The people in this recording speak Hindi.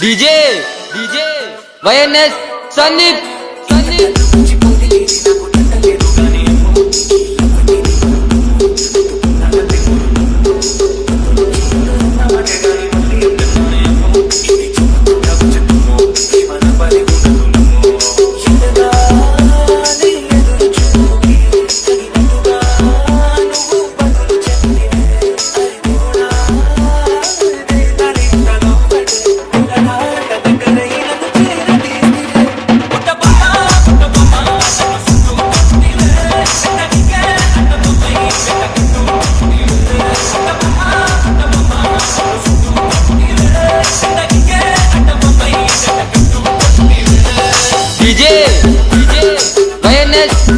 डीजे डीजे वयनेस सनीप सनीप goodness.